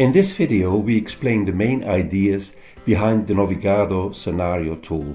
In this video we explain the main ideas behind the Navigado scenario tool.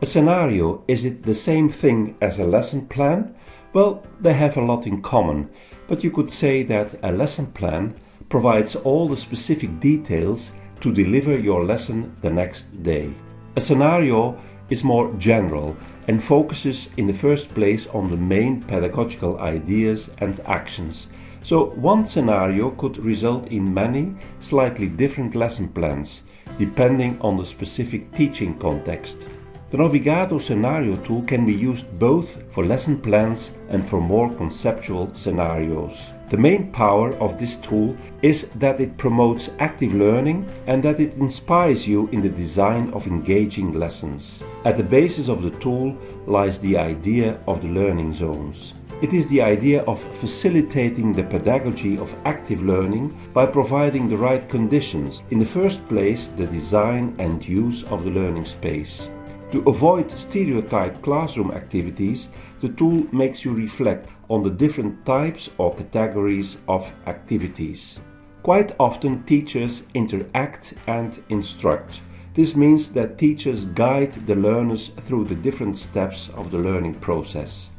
A scenario, is it the same thing as a lesson plan? Well, they have a lot in common, but you could say that a lesson plan provides all the specific details to deliver your lesson the next day. A scenario is more general and focuses in the first place on the main pedagogical ideas and actions. So one scenario could result in many slightly different lesson plans, depending on the specific teaching context. The Navigado scenario tool can be used both for lesson plans and for more conceptual scenarios. The main power of this tool is that it promotes active learning and that it inspires you in the design of engaging lessons. At the basis of the tool lies the idea of the learning zones. It is the idea of facilitating the pedagogy of active learning by providing the right conditions, in the first place the design and use of the learning space. To avoid stereotype classroom activities, the tool makes you reflect on the different types or categories of activities. Quite often teachers interact and instruct. This means that teachers guide the learners through the different steps of the learning process.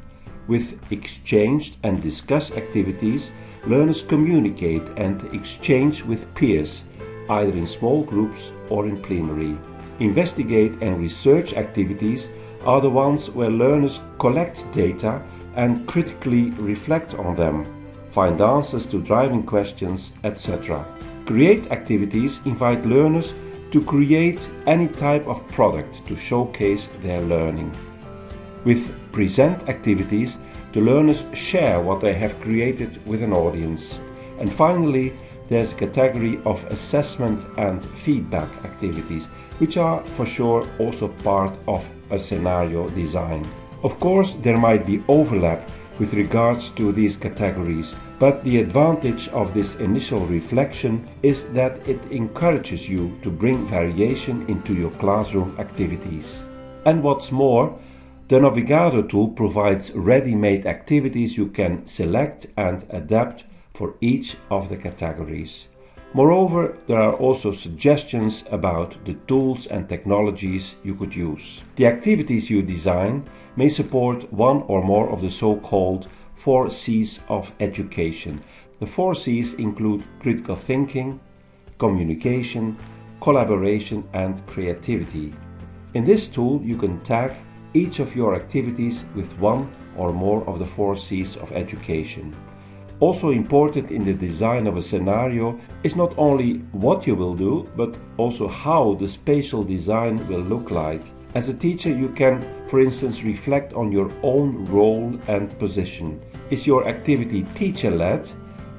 With exchanged and discussed activities, learners communicate and exchange with peers, either in small groups or in plenary. Investigate and research activities are the ones where learners collect data and critically reflect on them, find answers to driving questions, etc. Create activities invite learners to create any type of product to showcase their learning. With present activities, the learners share what they have created with an audience. And finally, there's a category of assessment and feedback activities, which are for sure also part of a scenario design. Of course, there might be overlap with regards to these categories, but the advantage of this initial reflection is that it encourages you to bring variation into your classroom activities. And what's more, the Navigado tool provides ready-made activities you can select and adapt for each of the categories. Moreover, there are also suggestions about the tools and technologies you could use. The activities you design may support one or more of the so-called four C's of education. The four C's include critical thinking, communication, collaboration and creativity. In this tool you can tag each of your activities with one or more of the four C's of education. Also important in the design of a scenario is not only what you will do, but also how the spatial design will look like. As a teacher, you can, for instance, reflect on your own role and position. Is your activity teacher-led?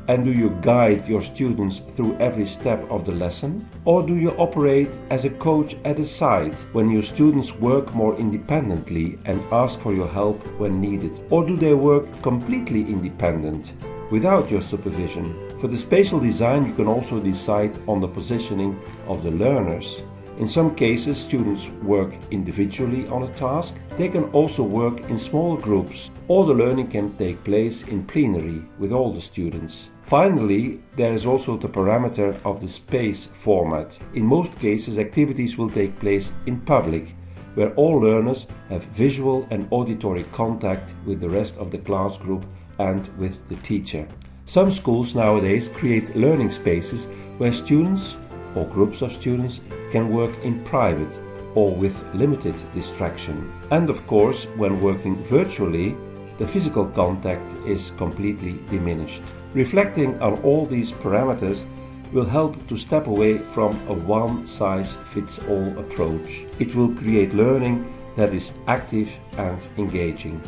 And do you guide your students through every step of the lesson? Or do you operate as a coach at the side when your students work more independently and ask for your help when needed? Or do they work completely independent? without your supervision. For the spatial design you can also decide on the positioning of the learners. In some cases students work individually on a task. They can also work in small groups. All the learning can take place in plenary with all the students. Finally, there is also the parameter of the space format. In most cases activities will take place in public where all learners have visual and auditory contact with the rest of the class group and with the teacher. Some schools nowadays create learning spaces where students or groups of students can work in private or with limited distraction. And of course, when working virtually, the physical contact is completely diminished. Reflecting on all these parameters will help to step away from a one-size-fits-all approach. It will create learning that is active and engaging.